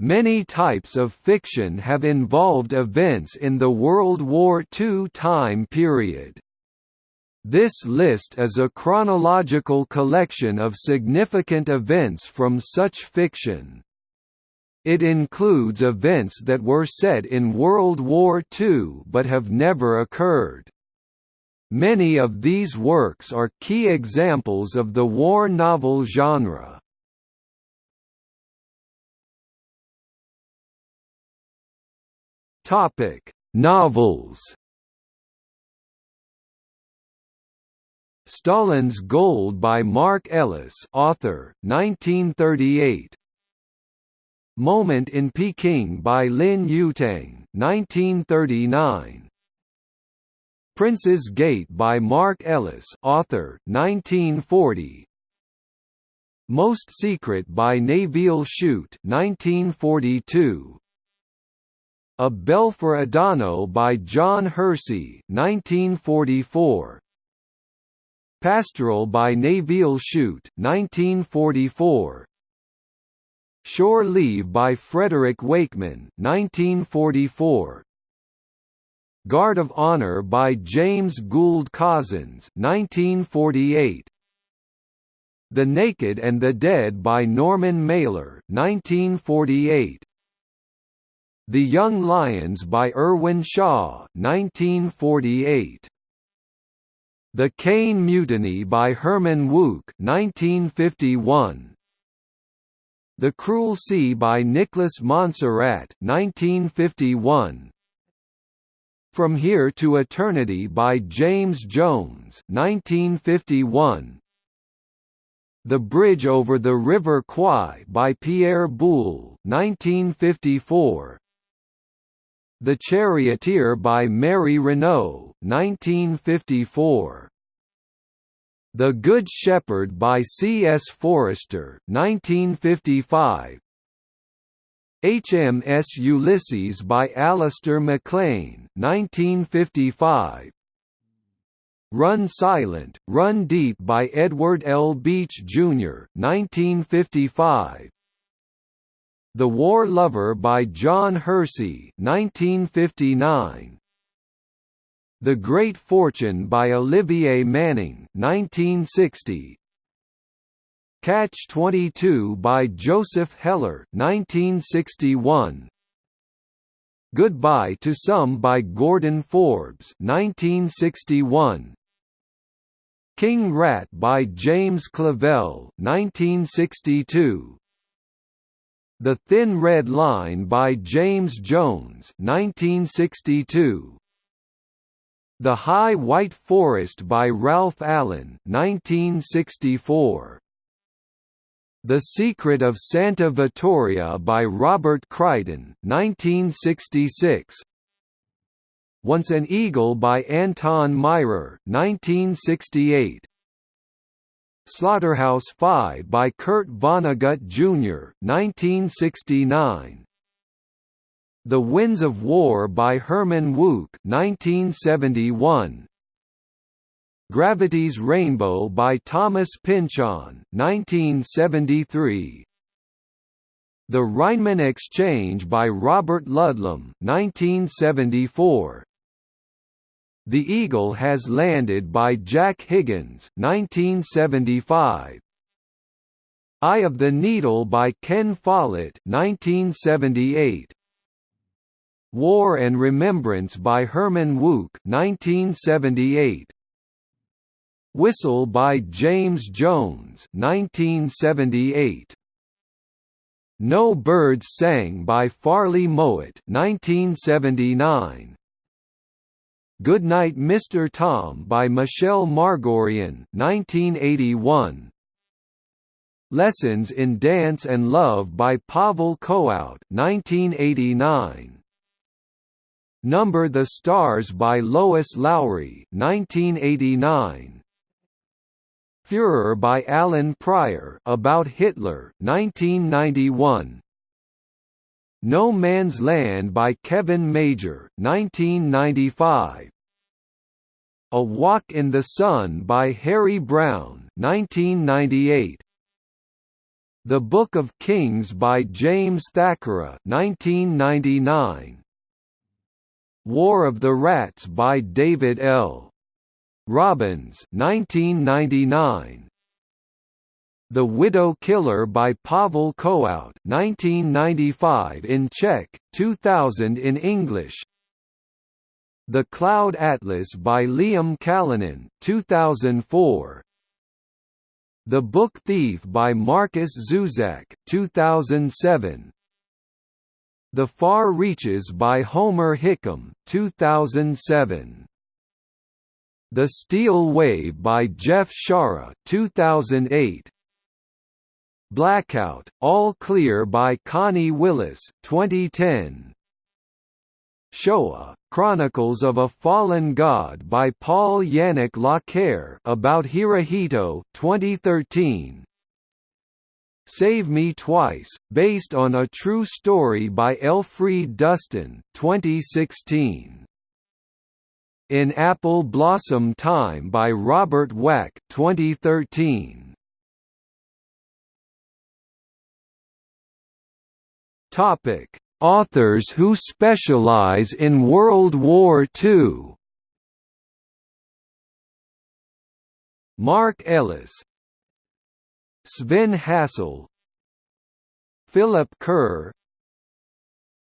Many types of fiction have involved events in the World War II time period. This list is a chronological collection of significant events from such fiction. It includes events that were set in World War II but have never occurred. Many of these works are key examples of the war novel genre. Topic: Novels Stalin's Gold by Mark Ellis author, 1938 Moment in Peking by Lin Yutang 1939 Prince's Gate by Mark Ellis author, 1940 Most Secret by Nevil Shute 1942 A Bell for Adano by John Hersey 1944 Pastoral by Nevil Shute, 1944. Shore Leave by Frederick Wakeman, 1944. Guard of Honor by James Gould Cozzens, 1948. The Naked and the Dead by Norman Mailer, 1948. The Young Lions by Irwin Shaw, 1948. The Caine Mutiny by Herman Wouk 1951. The Cruel Sea by Nicholas Monsarrat 1951. From Here to Eternity by James Jones 1951. The Bridge over the River Kwai by Pierre Boulle 1954. The Charioteer by Mary Renault 1954. The Good Shepherd by C. S. Forester 1955. HMS Ulysses by Alistair MacLean 1955. Run Silent, Run Deep by Edward L. Beach, Jr. 1955. The War Lover by John Hersey 1959. The Great Fortune by Olivia Manning 1960. Catch 22 by Joseph Heller 1961. Goodbye to Some by Gordon Forbes 1961. King Rat by James Clavell 1962. The Thin Red Line by James Jones 1962. The High White Forest by Ralph Allen 1964. The Secret of Santa Vittoria by Robert Crichton 1966. Once an Eagle by Anton Myrer 1968. Slaughterhouse-Five by Kurt Vonnegut Jr. 1969. The Winds of War by Herman Wouk 1971. Gravity's Rainbow by Thomas Pynchon 1973. The Rhineman Exchange by Robert Ludlum 1974. The Eagle Has Landed by Jack Higgins 1975. Eye of the Needle by Ken Follett 1978. War and Remembrance by Herman Wouk 1978. Whistle by James Jones 1978. No Birds Sang by Farley Mowat 1979. Goodnight Mr. Tom by Michelle Magorian 1981. Lessons in Dance and Love by Pavel Kohout 1989. Number the Stars by Lois Lowry 1989. Führer by Alan Prior about Hitler 1991. No Man's Land by Kevin Major 1995. A Walk in the Sun by Harry Brown 1998. The Book of Kings by James Thackara 1999. War of the Rats by David L. Robbins 1999. The Widow Killer by Pavel Kohout 1995 in Czech, 2000 in English. The Cloud Atlas by Liam Callanan 2004. The Book Thief by Markus Zusak 2007. The Far Reaches by Homer Hickam 2007. The Steel Wave by Jeff Shaara 2008. Blackout, All Clear by Connie Willis 2010. Showa, Chronicles of a Fallen God by Paul Yannick Lacaire about Hirohito 2013. Save Me Twice, based on a true story by Elfriede Dustin 2016. In Apple Blossom Time by Robert Wack 2013. Topic. Authors who specialize in World War II Mark Ellis. Sven Hassel. Philip Kerr.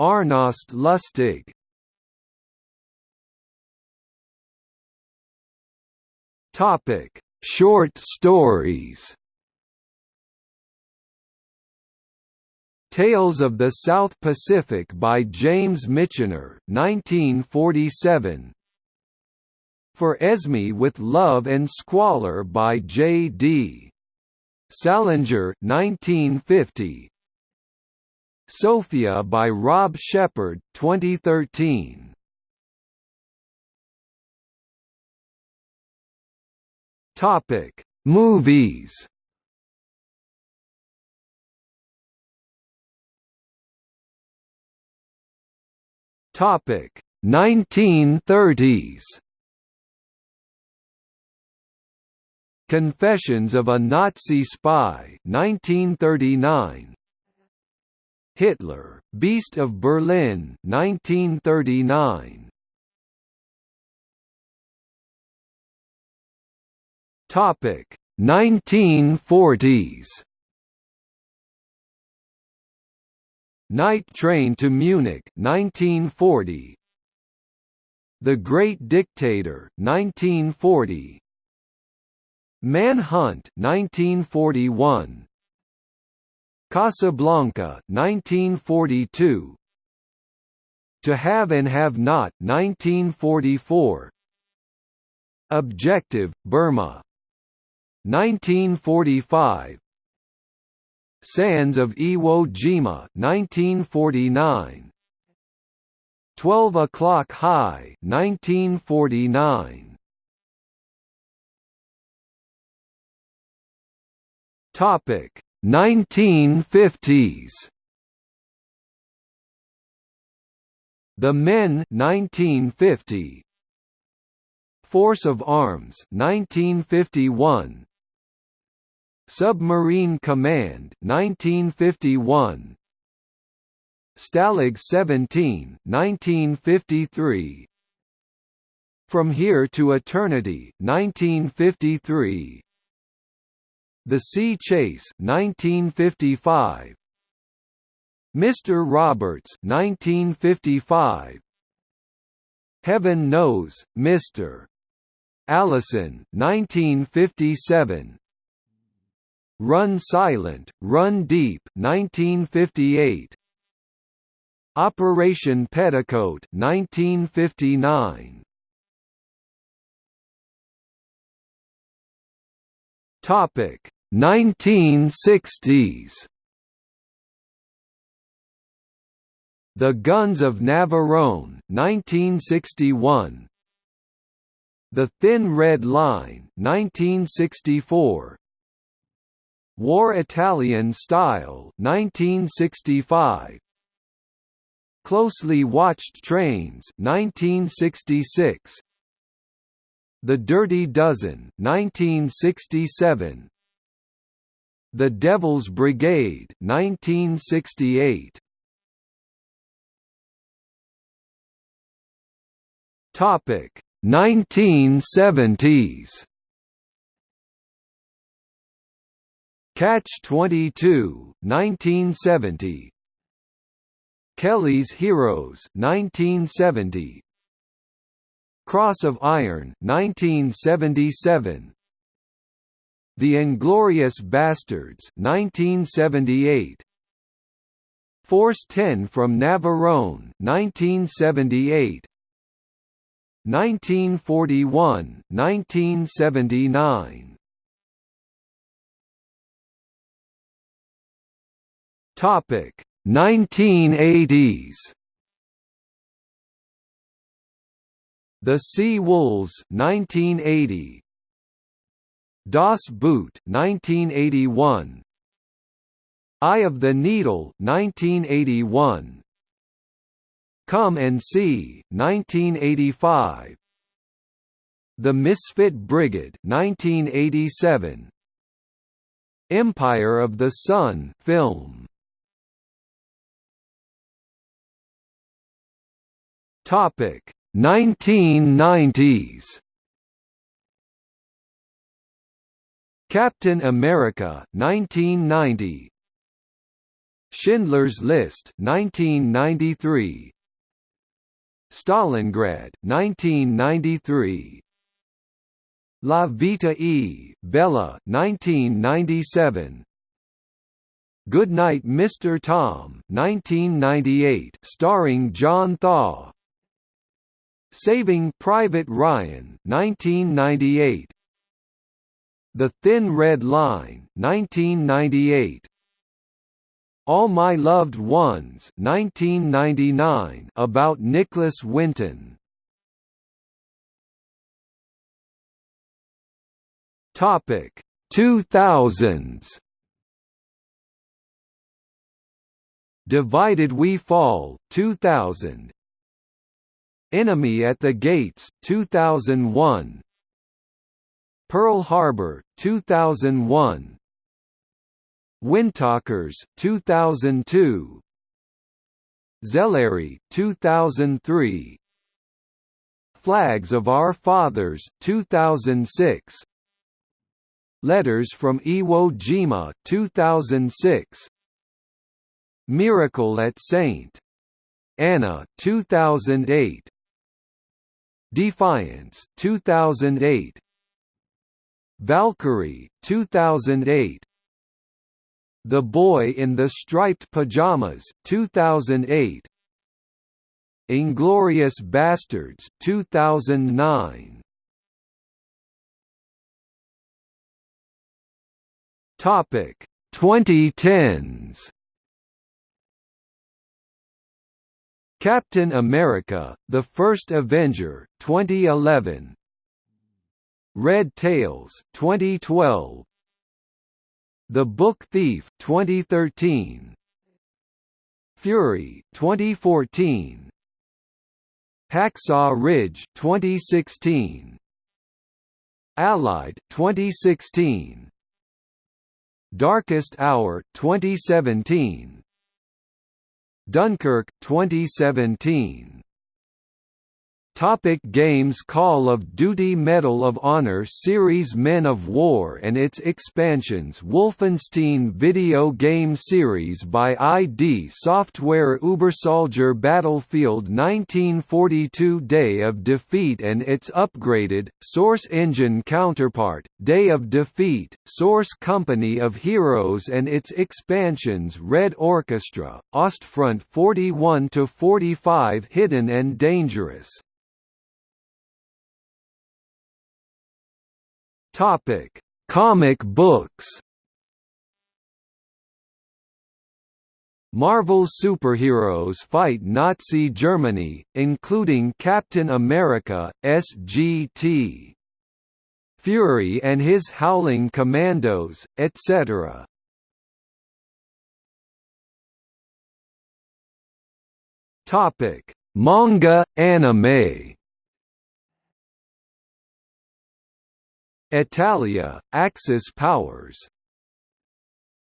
Arnost Lustig. Topic: Short stories. Tales of the South Pacific by James Michener 1947 For Esme with Love and Squalor by J.D. Salinger 1950 Sophia by Rob Shepherd 2013 Topic Movies Topic. 1930s Confessions of a Nazi Spy 1939 Hitler, Beast of Berlin 1939 Topic. 1940s Night Train to Munich 1940 The Great Dictator 1940 Manhunt 1941 Casablanca 1942 To Have and Have Not 1944 Objective Burma 1945 Sands of Iwo Jima 1949 12 O'clock High 1949 Topic 1950s The Men 1950 Force of Arms 1951 Submarine Command 1951 Stalag 17 1953 From Here to Eternity 1953 The Sea Chase 1955 Mr. Roberts 1955 Heaven Knows, Mr. Allison 1957 Run Silent, Run Deep 1958 Operation Petticoat 1959 Topic 1960s The Guns of Navarone 1961 The Thin Red Line 1964 War Italian Style 1965 Closely Watched Trains 1966 The Dirty Dozen 1967 The Devil's Brigade 1968. Topic 1970s Catch 22 1970 Kelly's Heroes 1970 Cross of Iron 1977 The Inglorious Bastards 1978 Force 10 from Navarone 1978 1941 1979 Topic. 1980s The Sea Wolves 1980 Das Boot 1981 Eye of the Needle 1981 Come and See 1985 The Misfit Brigade 1987 Empire of the Sun film Topic. 1990s Captain America 1990 Schindler's List 1993 Stalingrad 1993 La Vita e Bella 1997 Goodnight Mr. Tom 1998 starring John Thaw Saving Private Ryan 1998 The Thin Red Line 1998 All My Loved Ones 1999 about Nicholas Winton. Topic 2000s Divided We Fall 2000 Enemy at the Gates 2001 Pearl Harbor 2001 Windtalkers 2002 Zelary 2003 Flags of Our Fathers 2006 Letters from Iwo Jima 2006 Miracle at St. Anna 2008 Defiance 2008 Valkyrie 2008 The Boy in the Striped Pajamas 2008 Inglourious Basterds 2009 Topic 2010s Captain America: The First Avenger 2011 Red Tails 2012 The Book Thief 2013 Fury 2014 Hacksaw Ridge 2016 Allied 2016 Darkest Hour 2017 Dunkirk 2017 Topic games Call of Duty Medal of Honor Series Men of War and its expansions Wolfenstein video game series by ID Software Ubersoldier Battlefield 1942 Day of Defeat and its upgraded, Source Engine counterpart, Day of Defeat, Source Company of Heroes and its expansions Red Orchestra, Ostfront 41–45 Hidden and Dangerous Topic: Comic books. Marvel superheroes fight Nazi Germany, including Captain America, SGT. Fury and his Howling Commandos, etc. Topic: Manga, anime Hetalia, Axis powers.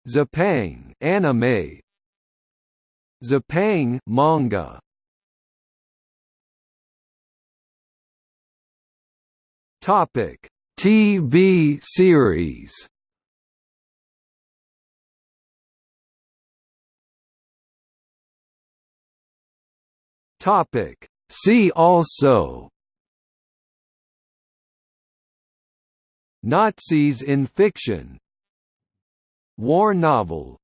Zipang anime. Zipang manga. Topic TV series. Topic See also Nazis in fiction War novel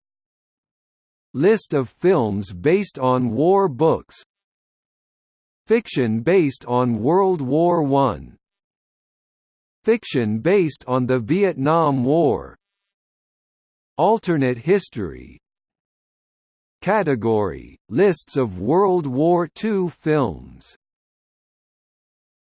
List of films based on war books Fiction based on World War I Fiction based on the Vietnam War Alternate history Category – Lists of World War II films